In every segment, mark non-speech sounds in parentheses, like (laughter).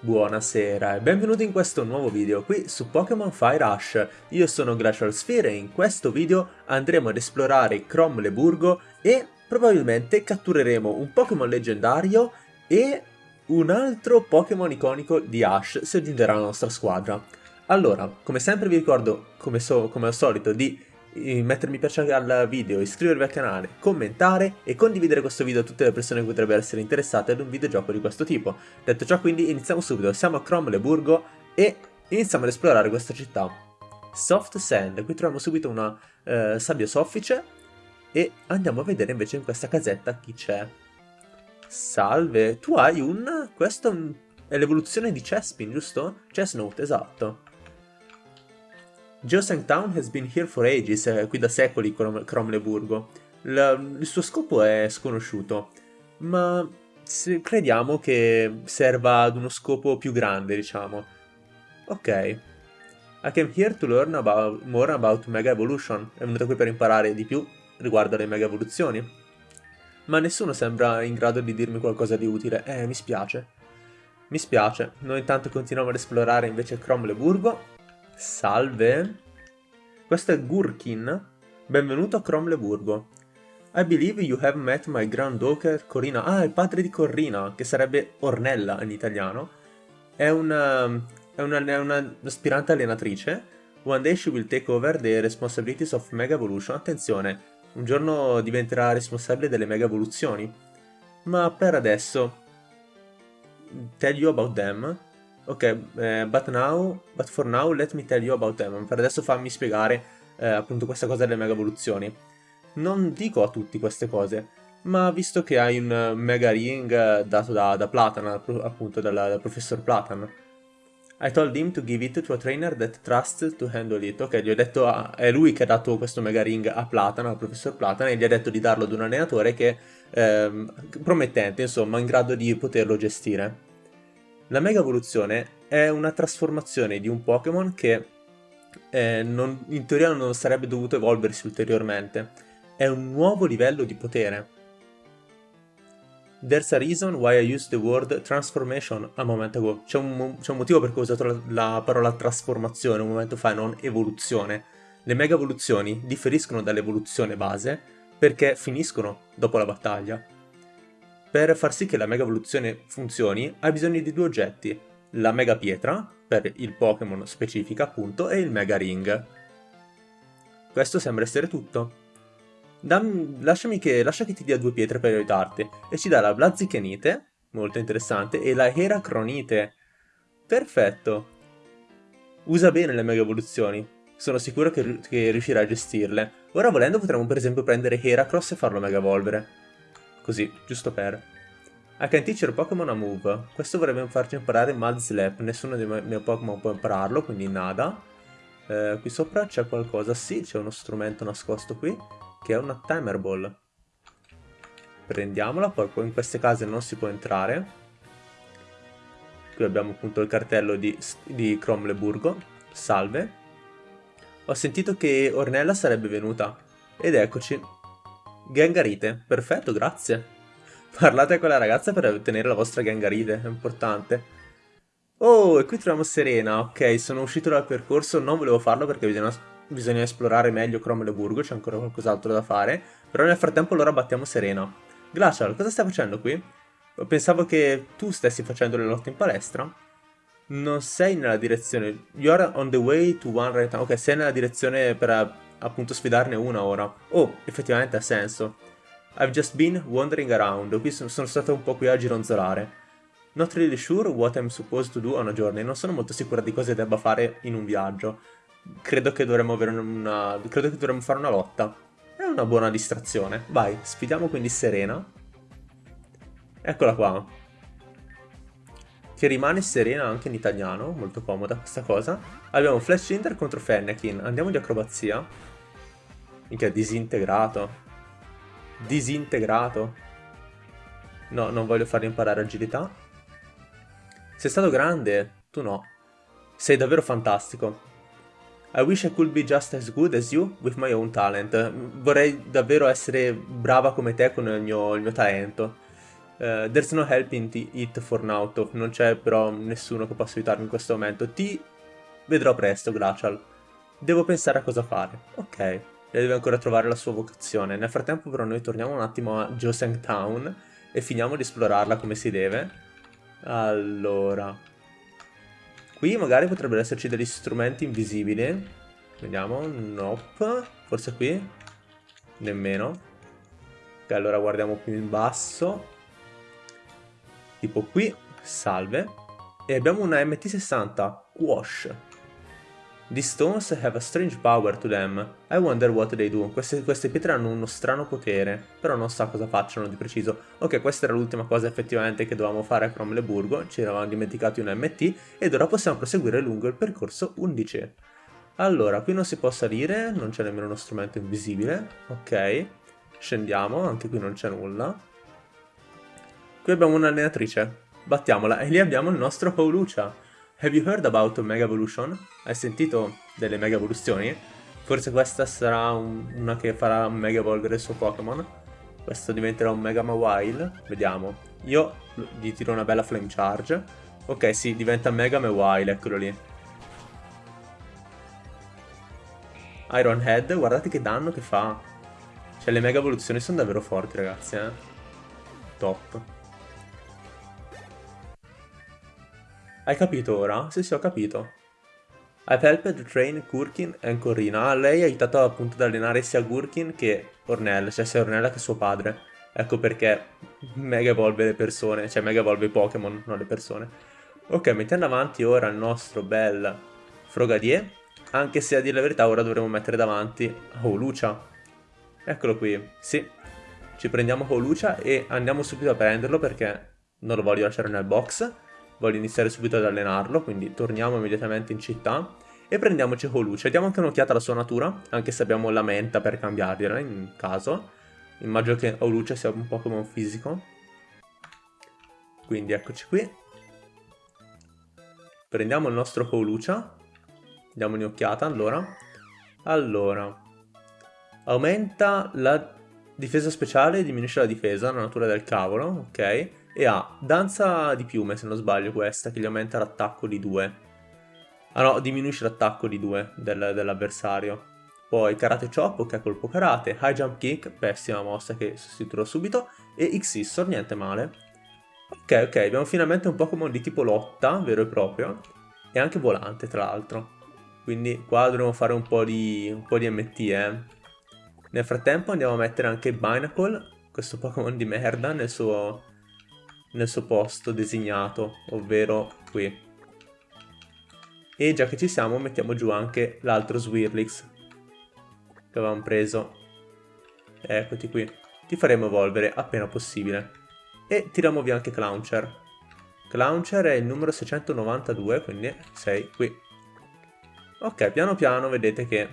Buonasera e benvenuti in questo nuovo video qui su Pokémon Fire Rush. Io sono Glacial Sphere e in questo video andremo ad esplorare Cromleburgo e probabilmente cattureremo un Pokémon leggendario e un altro Pokémon iconico di Ash si aggiungerà alla nostra squadra. Allora, come sempre vi ricordo, come, so, come al solito, di mettermi piace al video, iscrivervi al canale, commentare e condividere questo video a tutte le persone che potrebbero essere interessate ad un videogioco di questo tipo. Detto ciò quindi iniziamo subito, siamo a Cromleburgo e iniziamo ad esplorare questa città. Soft Sand, qui troviamo subito una eh, sabbia soffice e andiamo a vedere invece in questa casetta chi c'è. Salve, tu hai un... questo è l'evoluzione di Chespin, giusto? Chestnut, esatto. Geosang Town has been here for ages, è qui da secoli Cromleburgo. il suo scopo è sconosciuto, ma crediamo che serva ad uno scopo più grande, diciamo. Ok. I came here to learn about, more about Mega Evolution. È venuto qui per imparare di più riguardo alle Mega Evoluzioni. Ma nessuno sembra in grado di dirmi qualcosa di utile. Eh, mi spiace. Mi spiace. Noi intanto continuiamo ad esplorare invece Cromleburgo Salve. Questo è Gurkin. Benvenuto a Cromleburgo. I believe you have met my granddaughter Corina. Ah, il padre di Corina, che sarebbe Ornella in italiano. È una, è una, è una aspirante allenatrice. One day she will take over the responsibilities of Mega Evolution. Attenzione, un giorno diventerà responsabile delle Mega Evoluzioni. Ma per adesso, tell you about them. Ok, eh, but now, but for now let me tell you about them. Per adesso fammi spiegare eh, appunto questa cosa delle mega evoluzioni. Non dico a tutti queste cose, ma visto che hai un mega ring dato da, da Platan, appunto dal, dal professor Platan, I told him to give it to a trainer that trusts to handle it. Ok, gli ho detto, a, è lui che ha dato questo mega ring a Platan, al professor Platan, e gli ha detto di darlo ad un allenatore che, ehm, promettente, insomma, in grado di poterlo gestire. La Mega Evoluzione è una trasformazione di un Pokémon che eh, non, in teoria non sarebbe dovuto evolversi ulteriormente. È un nuovo livello di potere. There's a reason why I used the word transformation a moment ago. C'è un, un, motivo per cui ho usato la, la parola trasformazione un momento fa, non evoluzione. Le mega evoluzioni differiscono dall'evoluzione base perché finiscono dopo la battaglia. Per far sì che la Mega Evoluzione funzioni, hai bisogno di due oggetti, la Mega Pietra, per il Pokémon specifica appunto, e il Mega Ring. Questo sembra essere tutto. Dam, lasciami che, lascia che ti dia due pietre per aiutarti, e ci dà la Blazikenite, molto interessante, e la Heracronite. Perfetto. Usa bene le Mega Evoluzioni, sono sicuro che, che riuscirà a gestirle. Ora volendo potremmo per esempio prendere Heracross e farlo Mega Evolvere. Così, giusto per. I can teach your Pokémon a move. Questo vorrebbe farci imparare Mud Slap. Nessuno dei miei Pokémon può impararlo, quindi nada. Eh, qui sopra c'è qualcosa. Sì, c'è uno strumento nascosto qui, che è una Timer Ball. Prendiamola, poi in queste case non si può entrare. Qui abbiamo appunto il cartello di, di Cromleburgo. Salve. Ho sentito che Ornella sarebbe venuta. Ed eccoci. Gangarite, perfetto, grazie. Parlate con la ragazza per ottenere la vostra Gangarite, è importante. Oh, e qui troviamo Serena, ok, sono uscito dal percorso, non volevo farlo perché bisogna, bisogna esplorare meglio Cromleburgo, c'è ancora qualcos'altro da fare, però nel frattempo allora battiamo Serena. Glacial, cosa stai facendo qui? Pensavo che tu stessi facendo le lotte in palestra. Non sei nella direzione... You're on the way to one right now. Ok, sei nella direzione per appunto sfidarne una ora. Oh, effettivamente ha senso. I've just been wandering around, qui sono, stato un po' qui a gironzolare. Not really sure what I'm supposed to do on a journey, non sono molto sicura di cosa debba fare in un viaggio. Credo che dovremmo avere una... credo che dovremmo fare una lotta. È una buona distrazione. Vai, sfidiamo quindi Serena. Eccola qua. Che rimane serena anche in italiano, molto comoda questa cosa. Abbiamo Flash Inter contro Fennekin, andiamo di acrobazia. Minchia, disintegrato. Disintegrato. No, non voglio fargli imparare agilità. Sei stato grande, tu no. Sei davvero fantastico. I wish I could be just as good as you with my own talent. Vorrei davvero essere brava come te con il mio, il mio talento. Uh, there's no help in it for now, non c'è però nessuno che possa aiutarmi in questo momento. Ti vedrò presto, Glacial. Devo pensare a cosa fare. Ok, lei deve ancora trovare la sua vocazione. Nel frattempo però noi torniamo un attimo a Joseng Town e finiamo di esplorarla come si deve. Allora... Qui magari potrebbero esserci degli strumenti invisibili. Vediamo, nope. Forse qui? Nemmeno. Ok, allora guardiamo più in basso tipo qui, salve, e abbiamo una MT60, Wash. These stones have a strange power to them. I wonder what they do. Queste, queste, pietre hanno uno strano potere, però non so cosa facciano di preciso. Ok, questa era l'ultima cosa effettivamente che dovevamo fare a Cromleburgo, ci eravamo dimenticati un MT, ed ora possiamo proseguire lungo il percorso 11. Allora, qui non si può salire, non c'è nemmeno uno strumento invisibile, ok. Scendiamo, anche qui non c'è nulla. Qui abbiamo un'allenatrice. Battiamola. E lì abbiamo il nostro Pauluccia. Have you heard about Mega Evolution? Hai sentito delle Mega Evoluzioni? Forse questa sarà un, una che farà Mega Evolvere il suo Pokémon. Questo diventerà un Mega Mawile. Vediamo. Io gli tiro una bella Flame Charge. Ok, sì, diventa Mega Mawile, eccolo lì. Iron Head, guardate che danno che fa. Cioè, le Mega Evoluzioni sono davvero forti, ragazzi, eh. Top. Hai capito ora? Sì, sì, ho capito. I've helped train Gurkin e Corina. Lei ha aiutato appunto ad allenare sia Gurkin che Ornella, cioè sia Ornella che suo padre. Ecco perché mega evolve le persone, cioè mega evolve i Pokémon, non le persone. Ok, mettiamo avanti ora il nostro bel Frogadier, anche se a dire la verità ora dovremo mettere davanti Holucia. Eccolo qui, sì. Ci prendiamo Holucia e andiamo subito a prenderlo perché non lo voglio lasciare nel box voglio iniziare subito ad allenarlo, quindi torniamo immediatamente in città e prendiamoci Holuce. Diamo anche un'occhiata alla sua natura, anche se abbiamo la menta per cambiargliela in caso. Immagino che Holuce sia un Pokémon fisico. Quindi eccoci qui. Prendiamo il nostro Holucia. Diamo un'occhiata allora. Allora. Aumenta la difesa speciale e diminuisce la difesa, la natura del cavolo, ok e ha danza di piume se non sbaglio questa che gli aumenta l'attacco di 2 ah no diminuisce l'attacco di 2 del, dell'avversario. Poi karate chop è colpo karate. High jump kick pessima mossa che sostituirò subito. E Xissor niente male. Ok ok abbiamo finalmente un Pokémon di tipo lotta vero e proprio. E anche volante tra l'altro. Quindi qua dovremo fare un po' di, un po di MT eh. nel frattempo andiamo a mettere anche Binacle questo Pokémon di merda nel suo nel suo posto designato, ovvero qui. E già che ci siamo mettiamo giù anche l'altro Swirlix che avevamo preso. Eccoti qui. Ti faremo evolvere appena possibile. E tiriamo via anche Clowncher. Clowncher è il numero 692, quindi sei qui. Ok, piano piano vedete che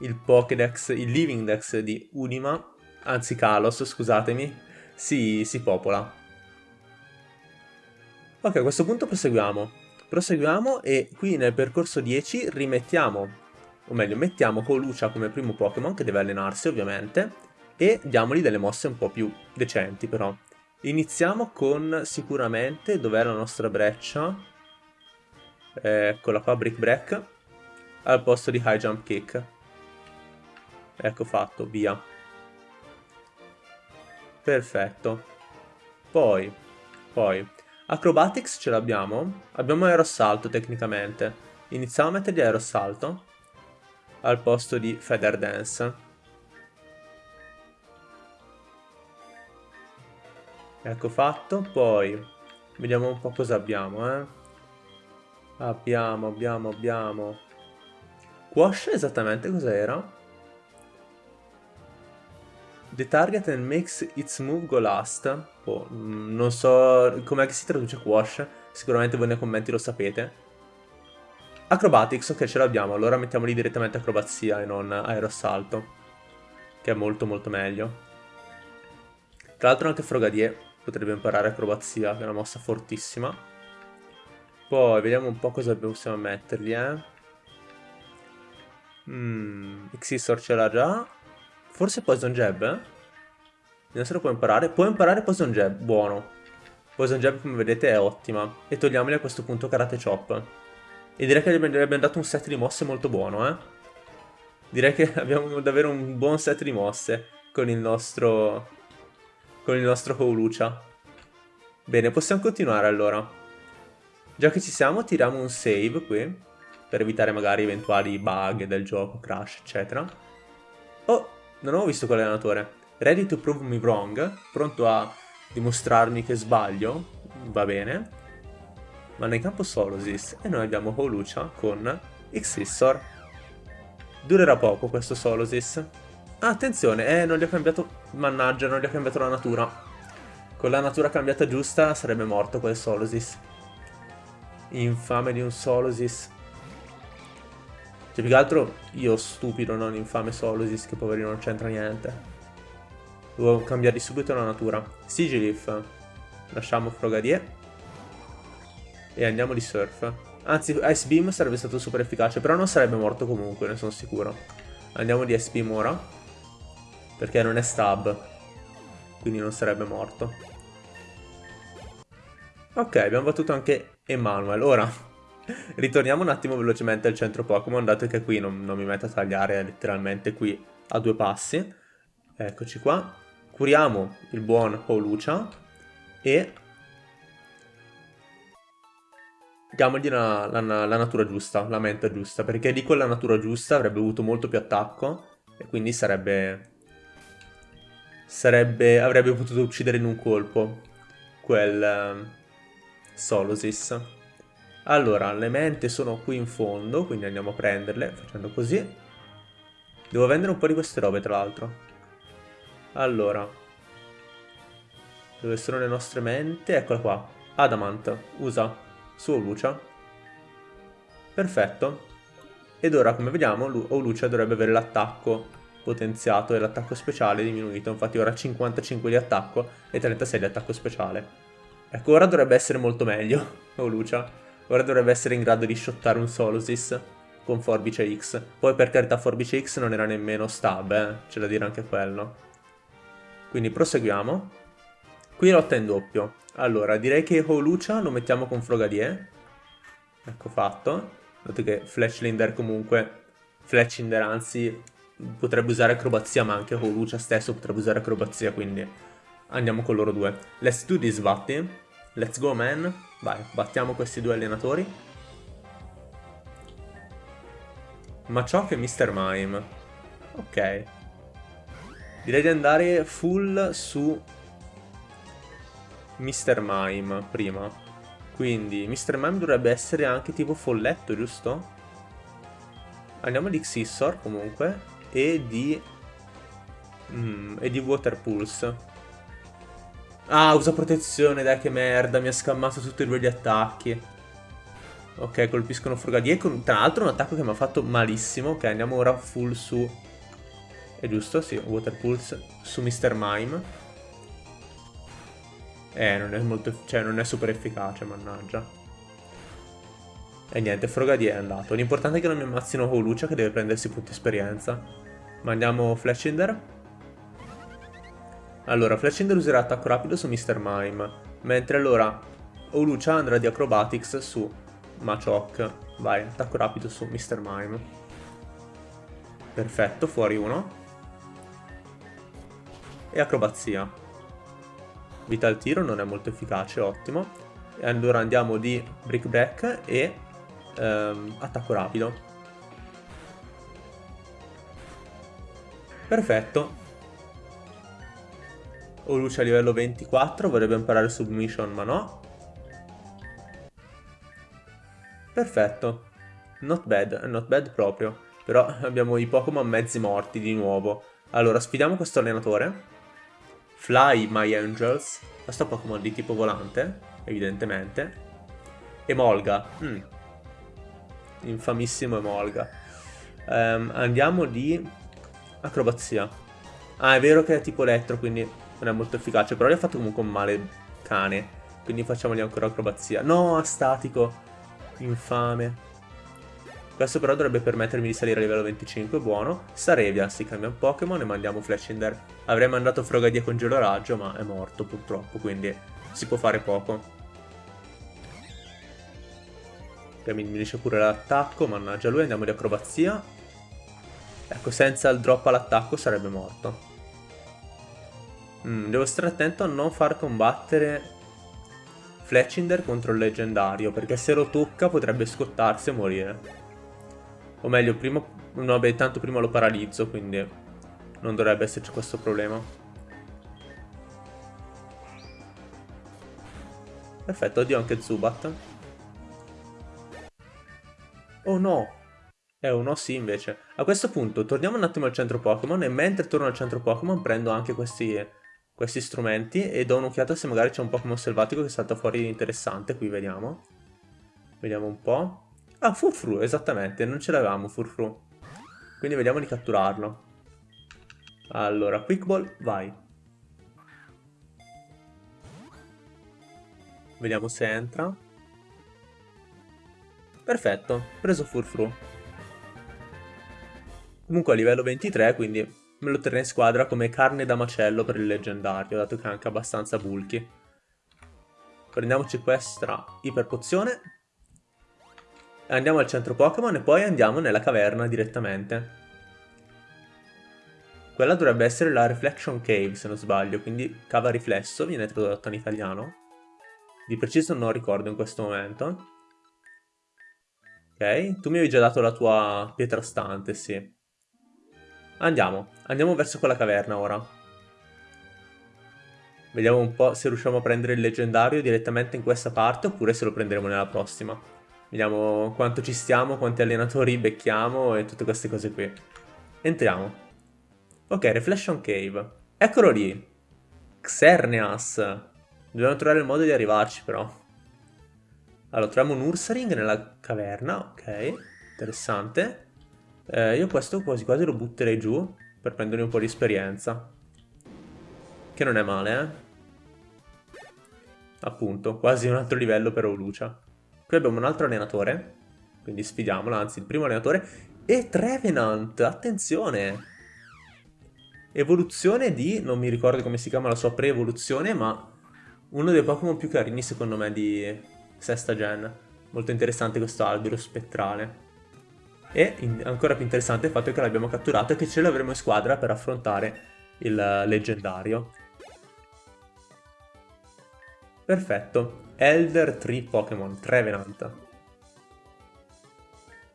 il Pokédex, il Living Dex di Unima, anzi Kalos, scusatemi, si, si popola. Ok, a questo punto proseguiamo. Proseguiamo e qui nel percorso 10 rimettiamo, o meglio, mettiamo Colucia come primo Pokémon, che deve allenarsi ovviamente, e diamogli delle mosse un po' più decenti però. Iniziamo con sicuramente, dov'è la nostra breccia? Eccola qua, Brick Break, al posto di High Jump Kick. Ecco fatto, via. Perfetto. Poi, poi, Acrobatics ce l'abbiamo. Abbiamo aerosalto tecnicamente. Iniziamo a mettergli aerosalto al posto di Feather Dance. Ecco fatto, poi vediamo un po' cosa abbiamo, eh. Abbiamo, abbiamo, abbiamo... Quash esattamente cos'era? The target and makes its move go last. Oh, non so com'è che si traduce quash. Sicuramente voi nei commenti lo sapete. Acrobatics, ok ce l'abbiamo. Allora mettiamoli direttamente acrobazia e non aerosalto. Che è molto molto meglio. Tra l'altro anche Frogadier potrebbe imparare acrobazia, che è una mossa fortissima. Poi vediamo un po' cosa possiamo mettergli, eh. Mmm, Xisor ce l'ha già. Forse Poison Jab? Vediamo se lo può imparare. Può imparare Poison Jab, buono. Poison Jab, come vedete, è ottima. E togliamogli a questo punto Karate Chop. E direi che gli abbiamo dato un set di mosse molto buono, eh. Direi che (laughs) abbiamo davvero un buon set di mosse con il nostro... con il nostro Houlucha. Bene, possiamo continuare allora. Già che ci siamo, tiriamo un save qui, per evitare magari eventuali bug del gioco, crash, eccetera. Oh, non ho visto quell'allenatore. Ready to prove me wrong, pronto a dimostrarmi che sbaglio, va bene. Ma nel campo Solosis e noi abbiamo Holucia con Xissor. Durerà poco questo Solosis. Ah, attenzione, eh, non gli ho cambiato... Mannaggia, non gli ho cambiato la natura. Con la natura cambiata giusta sarebbe morto quel Solosis. Infame di un Solosis. Cioè, più che altro io stupido, non infame Solosis, che poverino non c'entra niente. Devo cambiare subito la natura. Sigilif. Lasciamo Frogadier. E andiamo di Surf. Anzi, Ice Beam sarebbe stato super efficace, però non sarebbe morto comunque, ne sono sicuro. Andiamo di Ice Beam ora. Perché non è stab. Quindi non sarebbe morto. Ok, abbiamo battuto anche Emanuel. Ora, (laughs) ritorniamo un attimo velocemente al centro Pokémon, dato che qui non, non mi metto a tagliare letteralmente qui a due passi. Eccoci qua curiamo il buon Holucia e diamogli la, la, la, natura giusta, la mente giusta, perché lì con la natura giusta avrebbe avuto molto più attacco e quindi sarebbe, sarebbe avrebbe potuto uccidere in un colpo quel uh, Solosis. Allora, le mente sono qui in fondo, quindi andiamo a prenderle facendo così. Devo vendere un po' di queste robe, tra l'altro. Allora. Dove sono le nostre mente? Eccola qua. Adamant. Usa. Su Lucia. Perfetto. Ed ora, come vediamo, Lucia dovrebbe avere l'attacco potenziato e l'attacco speciale diminuito. Infatti ora 55 di attacco e 36 di attacco speciale. Ecco, ora dovrebbe essere molto meglio (laughs) Lucia. Ora dovrebbe essere in grado di shottare un Solosis con Forbice X. Poi per carità Forbice X non era nemmeno stab, eh. C'è da dire anche quello. Quindi proseguiamo. Qui lotta in doppio. Allora, direi che Holucia lo mettiamo con Frogadier. Ecco fatto. Dato che Fletchlinder comunque... Fletchlinder anzi potrebbe usare acrobazia, ma anche Holucia stesso potrebbe usare acrobazia, quindi andiamo con loro due. Let's do this, Vatti. Let's go, man. Vai, battiamo questi due allenatori. Machoke e Mr. Mime. Ok. Direi di andare full su Mr. Mime prima. Quindi Mr. Mime dovrebbe essere anche tipo folletto, giusto? Andiamo di Xissor comunque e di... Mm, e di Water Pulse. Ah, usa protezione, dai che merda, mi ha scammato tutti e due gli attacchi. Ok, colpiscono Frogadier tra l'altro un attacco che mi ha fatto malissimo. Ok, andiamo ora full su è giusto? Sì, Water Pulse su Mr. Mime. Eh, non è molto... cioè non è super efficace, mannaggia. E niente, Frogadier è andato. L'importante è che non mi ammazzino Holucia che deve prendersi punti esperienza. Mandiamo Flashinder. Allora, Flashinder userà attacco rapido su Mr. Mime. Mentre allora Holucia andrà di Acrobatics su Machoke. Vai, attacco rapido su Mr. Mime. Perfetto, fuori uno e acrobazia. Vita al tiro non è molto efficace, ottimo. E allora andiamo di brick break e ehm, attacco rapido. Perfetto. O luce a livello 24, vorrebbe imparare submission ma no. Perfetto. Not bad, not bad proprio. Però abbiamo i Pokémon mezzi morti di nuovo. Allora, sfidiamo questo allenatore. Fly My Angels, questo Pokémon di tipo volante, evidentemente. Emolga, mm. infamissimo Emolga. Um, andiamo di acrobazia. Ah, è vero che è tipo elettro, quindi non è molto efficace, però gli ha fatto comunque un male cane. Quindi facciamogli ancora acrobazia. No, statico. Infame. Questo però dovrebbe permettermi di salire a livello 25, buono. Staravia, si cambia un Pokémon e mandiamo Flashinder. Avrei mandato Frogadia con Gelo Raggio, ma è morto purtroppo, quindi si può fare poco. Ok, mi diminuisce pure l'attacco, mannaggia lui, andiamo di acrobazia. Ecco, senza il drop all'attacco sarebbe morto. Mm, devo stare attento a non far combattere Fletchinder contro il leggendario, perché se lo tocca potrebbe scottarsi e morire. O meglio, prima... No, beh, tanto prima lo paralizzo, quindi non dovrebbe esserci questo problema. Perfetto, oddio anche Zubat. Oh no! Eh, un no sì invece. A questo punto torniamo un attimo al centro Pokémon e mentre torno al centro Pokémon prendo anche questi, questi strumenti e do un'occhiata se magari c'è un Pokémon selvatico che salta fuori interessante. Qui vediamo. Vediamo un po'. Ah, Furfru, esattamente, non ce l'avevamo Furfru. Quindi vediamo di catturarlo. Allora, Quick Ball, vai. Vediamo se entra. Perfetto, preso Furfru. Comunque a livello 23, quindi me lo terrei in squadra come carne da macello per il leggendario, dato che è anche abbastanza bulky. Prendiamoci questa iperpozione Andiamo al centro Pokémon e poi andiamo nella caverna direttamente. Quella dovrebbe essere la Reflection Cave, se non sbaglio, quindi cava riflesso, viene tradotto in italiano. Di preciso non ricordo in questo momento. Ok, tu mi avevi già dato la tua pietra stante, sì. Andiamo, andiamo verso quella caverna ora. Vediamo un po' se riusciamo a prendere il leggendario direttamente in questa parte oppure se lo prenderemo nella prossima. Vediamo quanto ci stiamo, quanti allenatori becchiamo e tutte queste cose qui. Entriamo. Ok, Reflection Cave. Eccolo lì. Xerneas. Dobbiamo trovare il modo di arrivarci però. Allora, troviamo un Ursaring nella caverna, ok. Interessante. Eh, io questo quasi quasi lo butterei giù per prendere un po' di esperienza. Che non è male, eh. Appunto, quasi un altro livello per Olucia. Qui abbiamo un altro allenatore, quindi sfidiamolo, anzi il primo allenatore. E Trevenant, attenzione! Evoluzione di, non mi ricordo come si chiama la sua pre-evoluzione, ma uno dei Pokémon più carini secondo me di sesta gen. Molto interessante questo albero spettrale. E in, ancora più interessante il fatto che l'abbiamo catturato e che ce l'avremo in squadra per affrontare il leggendario. Perfetto. Elder Tree Pokémon, Trevenant.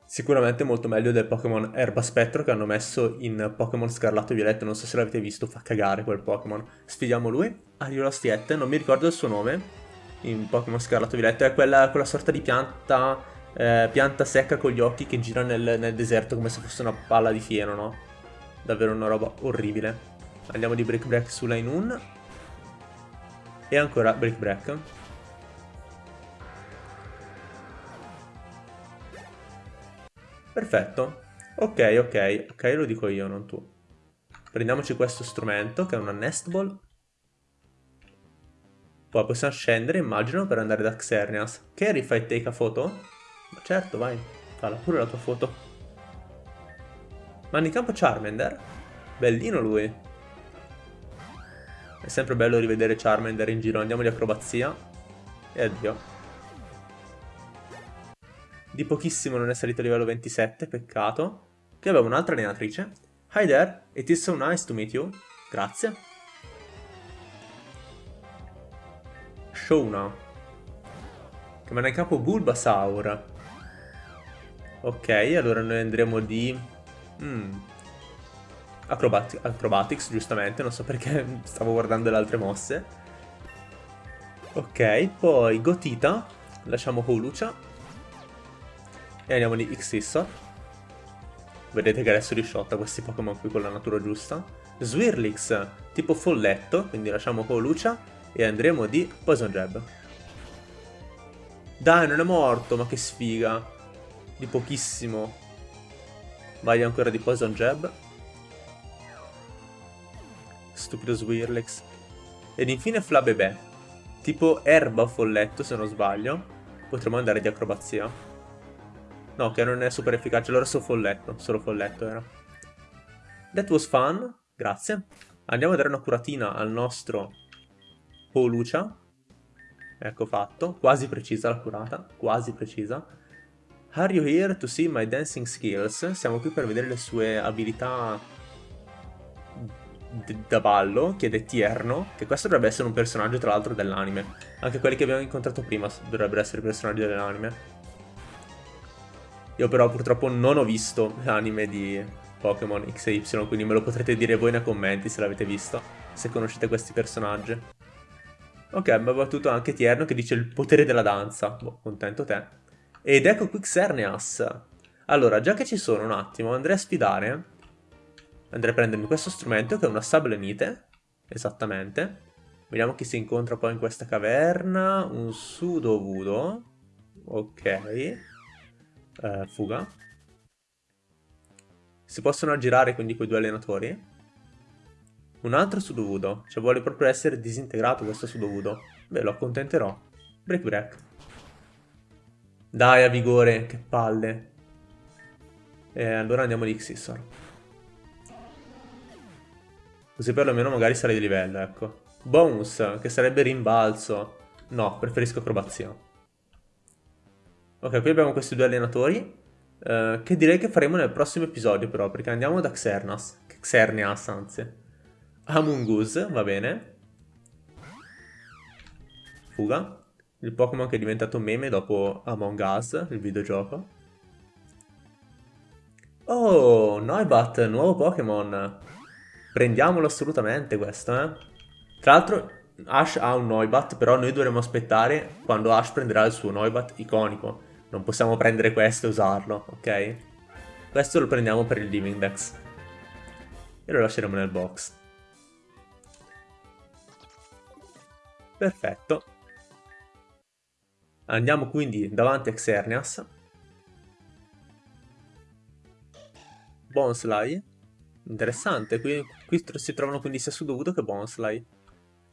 Sicuramente molto meglio del Pokémon Erba Spettro che hanno messo in Pokémon Scarlatto e Violetto, non so se l'avete visto, fa cagare quel Pokémon. Sfidiamo lui, Ariolastiette, non mi ricordo il suo nome, in Pokémon Scarlatto e Violetto, è quella, quella sorta di pianta, eh, pianta secca con gli occhi che gira nel, nel deserto come se fosse una palla di fieno, no? Davvero una roba orribile. Andiamo di Break Break su Lainun. E ancora Break Break. Perfetto. Ok, ok, ok, lo dico io, non tu. Prendiamoci questo strumento, che è una Nest Ball. Poi possiamo scendere, immagino, per andare da Xerneas. Kerry, fai take a foto? Ma certo, vai. Falla pure la tua foto. Manda in campo Charmander. Bellino lui. È sempre bello rivedere Charmander in giro. Andiamo di acrobazia. E addio. Di pochissimo non è salito a livello 27, peccato. Qui abbiamo un'altra allenatrice. Hi there, it is so nice to meet you. Grazie. Shona. Che manda in capo Bulbasaur. Ok, allora noi andremo di... Mm. Acrobat Acrobatics, giustamente, non so perché (laughs) stavo guardando le altre mosse. Ok, poi Gotita, lasciamo Holucia. E andiamo di Xissor. Vedete che adesso risciotta questi Pokémon qui con la natura giusta. Swirlix, tipo folletto, quindi lasciamo Colucia e andremo di Poison Jab. Dai, non è morto, ma che sfiga. Di pochissimo. Vai ancora di Poison Jab. Stupido Swirlix. Ed infine Flabébé. Tipo erba o folletto, se non sbaglio. Potremmo andare di acrobazia. No, che non è super efficace, allora solo folletto, solo folletto era. That was fun, grazie. Andiamo a dare una curatina al nostro Polucia. Ecco fatto, quasi precisa la curata, quasi precisa. Are you here to see my dancing skills? Siamo qui per vedere le sue abilità da ballo, chiede Tierno, che questo dovrebbe essere un personaggio tra l'altro dell'anime. Anche quelli che abbiamo incontrato prima dovrebbero essere personaggi dell'anime. Io però purtroppo non ho visto l'anime di Pokémon X e Y, quindi me lo potrete dire voi nei commenti se l'avete visto, se conoscete questi personaggi. Ok, mi battuto anche Tierno che dice il potere della danza. Boh, contento te. Ed ecco qui Xerneas. Allora, già che ci sono un attimo, andrei a sfidare Andrei a prendermi questo strumento che è una sablenite, esattamente. Vediamo chi si incontra poi in questa caverna. Un sudovudo. Ok. Eh, fuga. Si possono aggirare quindi quei due allenatori. Un altro sudovudo. Cioè vuole proprio essere disintegrato questo sudovudo. Beh, lo accontenterò. Break break. Dai, a vigore, che palle. E allora andiamo di Xissor. Così perlomeno magari sarei di livello, ecco. Bonus, che sarebbe rimbalzo. No, preferisco acrobazia. Ok, qui abbiamo questi due allenatori. Eh, che direi che faremo nel prossimo episodio però, perché andiamo da Xernas. Xerneas, anzi. Amungus, va bene. Fuga. Il Pokémon che è diventato meme dopo Among Us, il videogioco. Oh, Noibat, nuovo Pokémon. Prendiamolo assolutamente questo, eh. Tra l'altro Ash ha un Noibat, però noi dovremo aspettare quando Ash prenderà il suo Noibat iconico. Non possiamo prendere questo e usarlo, ok? Questo lo prendiamo per il Living Dex. E lo lasceremo nel box. Perfetto. Andiamo quindi davanti a Xerneas. Bonsly. Interessante, qui, qui si trovano quindi sia Sudovudo che Bonsly.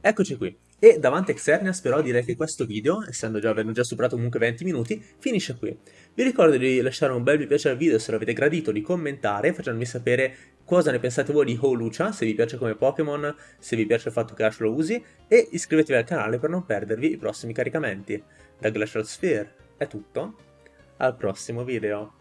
Eccoci qui. E davanti a Xerneas però direi che questo video, essendo già, avendo già superato comunque 20 minuti, finisce qui. Vi ricordo di lasciare un bel mi piace al video se l'avete gradito, di commentare facendomi sapere cosa ne pensate voi di Holucia, se vi piace come Pokémon, se vi piace il fatto che Ash lo usi, e iscrivetevi al canale per non perdervi i prossimi caricamenti. Da Glacial Sphere è tutto, al prossimo video.